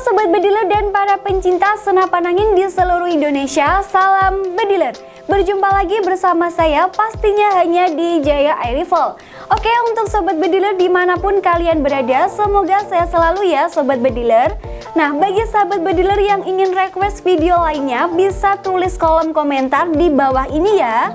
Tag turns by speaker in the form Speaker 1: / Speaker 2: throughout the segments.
Speaker 1: Sobat Bediler dan para pencinta senapan angin di seluruh Indonesia, salam Bediler. Berjumpa lagi bersama saya pastinya hanya di Jaya Air Rifle. Oke untuk Sobat Bediler di mana pun kalian berada, semoga saya selalu ya Sobat Bediler. Nah bagi sahabat Bediler yang ingin request video lainnya bisa tulis kolom komentar di bawah ini ya.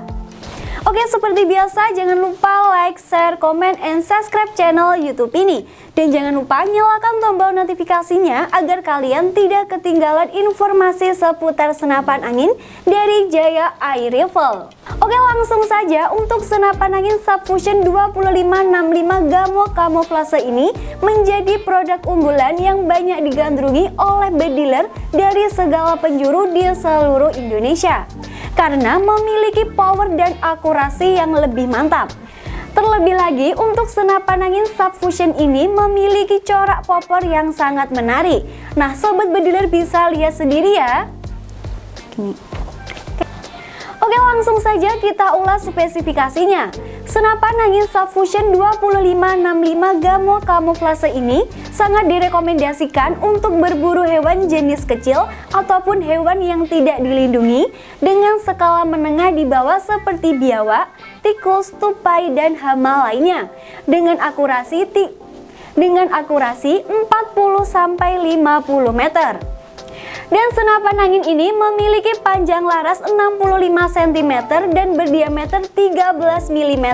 Speaker 1: Oke seperti biasa jangan lupa like, share, komen, and subscribe channel youtube ini. Dan jangan lupa nyalakan tombol notifikasinya agar kalian tidak ketinggalan informasi seputar senapan angin dari Jaya Air Rifle Oke langsung saja untuk senapan angin Subfusion 2565 Gamo Camouflage ini menjadi produk unggulan yang banyak digandrungi oleh bediler dari segala penjuru di seluruh Indonesia karena memiliki power dan akurasi yang lebih mantap. Terlebih lagi untuk senapan angin subfusion ini memiliki corak popor yang sangat menarik. Nah sobat bediler bisa lihat sendiri ya. Oke langsung saja kita ulas spesifikasinya. Senapan angin Subfusion 2565 Gamo Camouflage ini sangat direkomendasikan untuk berburu hewan jenis kecil ataupun hewan yang tidak dilindungi dengan skala menengah di bawah seperti biawak, tikus, tupai, dan hama lainnya dengan akurasi dengan akurasi 40-50 meter. Dan senapan angin ini memiliki panjang laras 65 cm dan berdiameter 13 mm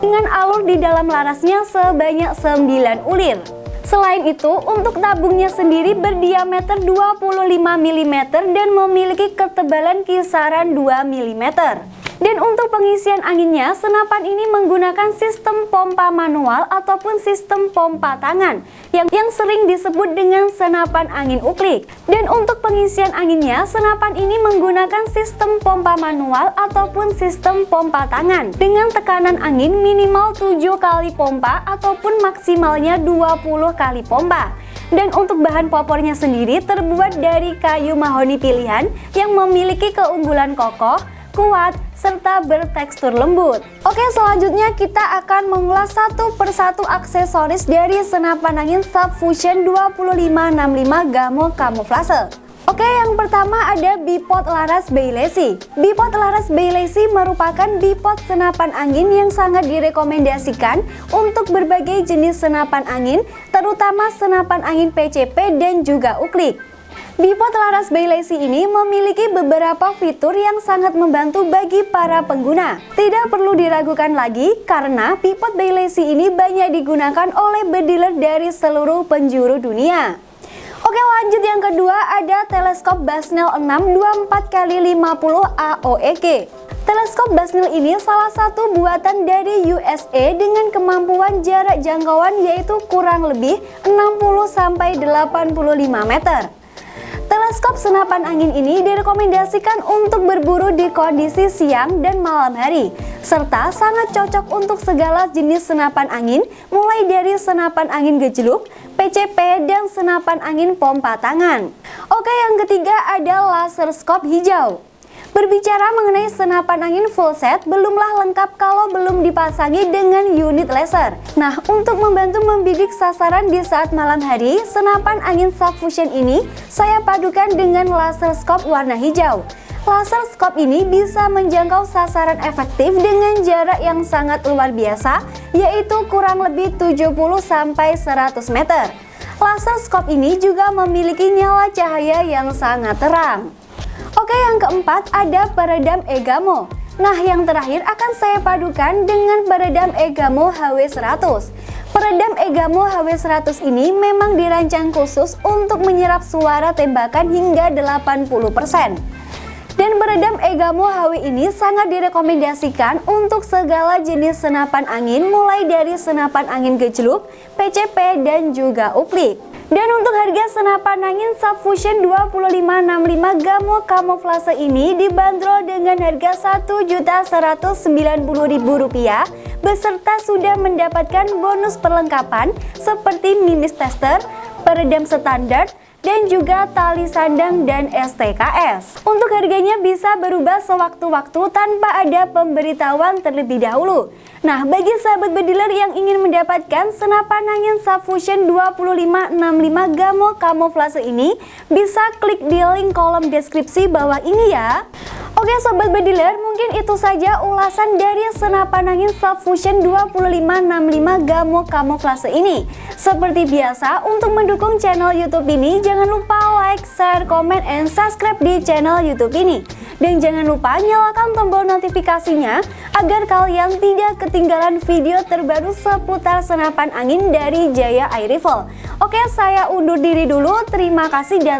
Speaker 1: dengan alur di dalam larasnya sebanyak 9 ulir. Selain itu, untuk tabungnya sendiri berdiameter 25 mm dan memiliki ketebalan kisaran 2 mm. Dan untuk pengisian anginnya, senapan ini menggunakan sistem pompa manual ataupun sistem pompa tangan yang, yang sering disebut dengan senapan angin uklik. Dan untuk pengisian anginnya, senapan ini menggunakan sistem pompa manual ataupun sistem pompa tangan dengan tekanan angin minimal 7 kali pompa ataupun maksimalnya 20 kali pompa. Dan untuk bahan popornya sendiri terbuat dari kayu mahoni pilihan yang memiliki keunggulan kokoh, kuat, serta bertekstur lembut. Oke selanjutnya kita akan mengulas satu persatu aksesoris dari senapan angin Subfusion 2565 Gamo Camouflage. Oke, yang pertama ada bipod laras Bailesi. Bipod laras Bailesi merupakan bipod senapan angin yang sangat direkomendasikan untuk berbagai jenis senapan angin, terutama senapan angin PCP dan juga uklik. Bipod laras Bailesi ini memiliki beberapa fitur yang sangat membantu bagi para pengguna. Tidak perlu diragukan lagi karena Bipod Bailesi ini banyak digunakan oleh bediler dari seluruh penjuru dunia. Oke lanjut yang kedua ada teleskop Basnel 6 24x50 AOEG. Teleskop Basnel ini salah satu buatan dari USA dengan kemampuan jarak jangkauan yaitu kurang lebih 60-85 meter. Teleskop senapan angin ini direkomendasikan untuk berburu di kondisi siang dan malam hari, serta sangat cocok untuk segala jenis senapan angin, mulai dari senapan angin gejluk, PCP, dan senapan angin pompa tangan. Oke, yang ketiga ada laser scope hijau. Berbicara mengenai senapan angin full set, belumlah lengkap kalau belum dipasangi dengan unit laser. Nah, untuk membantu membidik sasaran di saat malam hari, senapan angin subfusion ini saya padukan dengan laser scope warna hijau. Laser scope ini bisa menjangkau sasaran efektif dengan jarak yang sangat luar biasa, yaitu kurang lebih 70-100 meter. Laser scope ini juga memiliki nyala cahaya yang sangat terang. Oke yang keempat ada peredam Egamo. Nah yang terakhir akan saya padukan dengan peredam Egamo HW100 Peredam Egamo HW100 ini memang dirancang khusus untuk menyerap suara tembakan hingga 80% dan peredam Egamo HW ini sangat direkomendasikan untuk segala jenis senapan angin mulai dari senapan angin gejluk, PCP, dan juga uplik. Dan untuk harga senapan angin Subfusion 2565 Gamo Camouflage ini dibanderol dengan harga Rp1.190.000 beserta sudah mendapatkan bonus perlengkapan seperti minis tester, peredam standar, dan juga tali sandang dan STKS. Untuk harganya bisa berubah sewaktu-waktu tanpa ada pemberitahuan terlebih dahulu. Nah, bagi sahabat bediler yang ingin mendapatkan senapan angin Subfusion 2565 Gamo Camouflage ini, bisa klik di link kolom deskripsi bawah ini ya. Oke sobat bediler, mungkin itu saja ulasan dari senapan angin Subfusion 2565 Gamo Camouflage ini. Seperti biasa, untuk mendukung channel YouTube ini, jangan lupa like, share, comment, and subscribe di channel YouTube ini. Dan jangan lupa nyalakan tombol notifikasinya agar kalian tidak ketinggalan video terbaru seputar senapan angin dari Jaya Air Rifle. Oke, saya undur diri dulu. Terima kasih dan